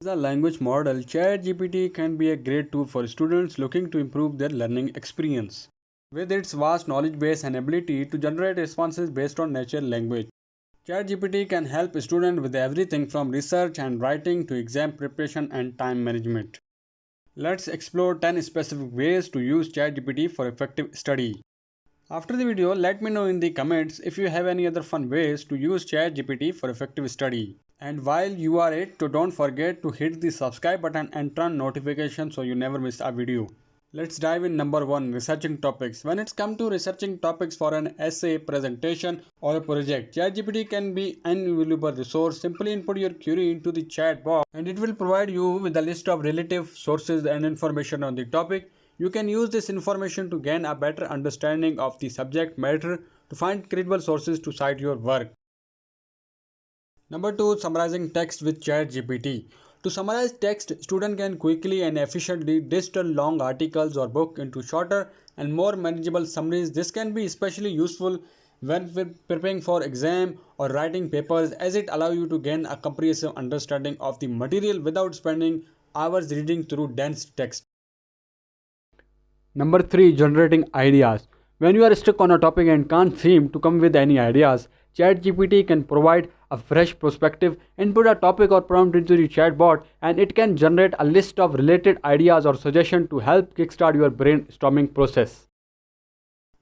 As a language model, ChatGPT can be a great tool for students looking to improve their learning experience. With its vast knowledge base and ability to generate responses based on natural language, ChatGPT can help students with everything from research and writing to exam preparation and time management. Let's explore 10 specific ways to use ChatGPT for effective study. After the video, let me know in the comments if you have any other fun ways to use ChatGPT for effective study. And while you are it, don't forget to hit the subscribe button and turn notifications so you never miss a video. Let's dive in number 1 researching topics. When it's come to researching topics for an essay, presentation or a project, ChatGPT can be an invaluable resource. Simply input your query into the chat box and it will provide you with a list of relative sources and information on the topic. You can use this information to gain a better understanding of the subject matter to find credible sources to cite your work. Number 2 summarizing text with ChatGPT. To summarize text, student can quickly and efficiently distill long articles or book into shorter and more manageable summaries. This can be especially useful when preparing for exam or writing papers as it allows you to gain a comprehensive understanding of the material without spending hours reading through dense text. Number 3 generating ideas. When you are stuck on a topic and can't seem to come with any ideas, ChatGPT can provide a fresh perspective, input a topic or prompt into the chatbot, and it can generate a list of related ideas or suggestions to help kickstart your brainstorming process.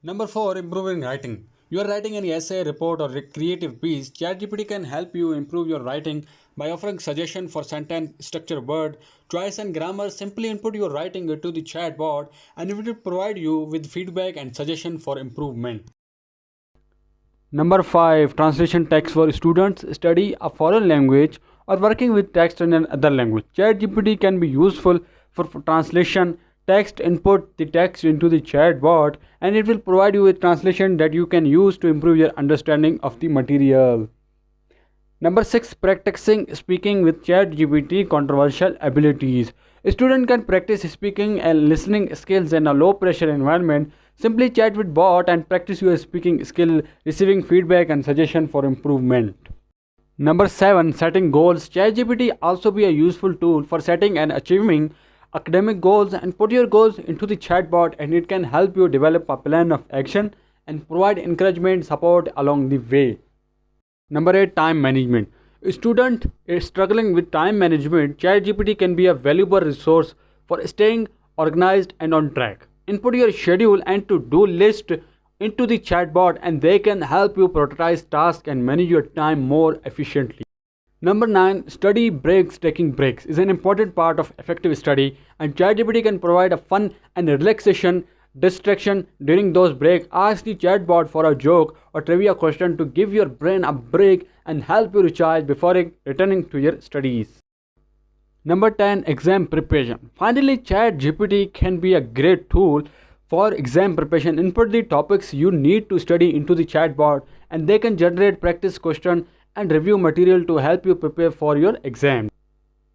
Number 4 Improving writing. You are writing an essay, report, or creative piece. ChatGPT can help you improve your writing by offering suggestions for sentence structure, word choice, and grammar. Simply input your writing into the chatbot, and it will provide you with feedback and suggestion for improvement. Number 5 Translation text for students study a foreign language or working with text in another language. ChatGPT can be useful for translation. Text input the text into the chatbot and it will provide you with translation that you can use to improve your understanding of the material. Number 6 Practicing speaking with ChatGPT controversial abilities. A student can practice speaking and listening skills in a low pressure environment Simply chat with bot and practice your speaking skill, receiving feedback and suggestion for improvement. Number 7. Setting goals. ChatGPT also be a useful tool for setting and achieving academic goals and put your goals into the chatbot and it can help you develop a plan of action and provide encouragement support along the way. Number 8. Time management. A student is struggling with time management, ChatGPT can be a valuable resource for staying organized and on track input your schedule and to-do list into the chatbot and they can help you prioritize tasks and manage your time more efficiently. Number 9. Study breaks. Taking breaks is an important part of effective study and ChatGPT can provide a fun and relaxation distraction during those breaks. Ask the chatbot for a joke or trivia question to give your brain a break and help you recharge before returning to your studies. Number 10 exam preparation. Finally, ChatGPT can be a great tool for exam preparation. Input the topics you need to study into the chatbot and they can generate practice question and review material to help you prepare for your exam.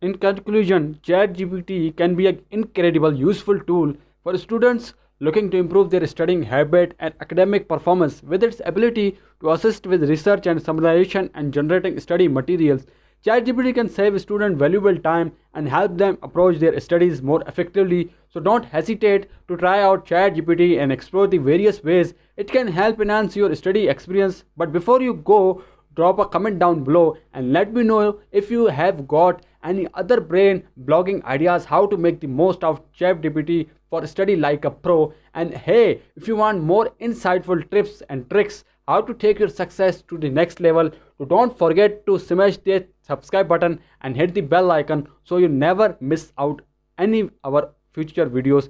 In conclusion, ChatGPT can be an incredible useful tool for students looking to improve their studying habit and academic performance with its ability to assist with research and summarization and generating study materials ChatGPT can save students valuable time and help them approach their studies more effectively. So don't hesitate to try out ChatGPT and explore the various ways it can help enhance your study experience. But before you go, drop a comment down below and let me know if you have got any other brain blogging ideas how to make the most of ChatGPT for study like a pro. And hey, if you want more insightful tips and tricks how to take your success to the next level, so don't forget to smash the subscribe button and hit the bell icon so you never miss out any of our future videos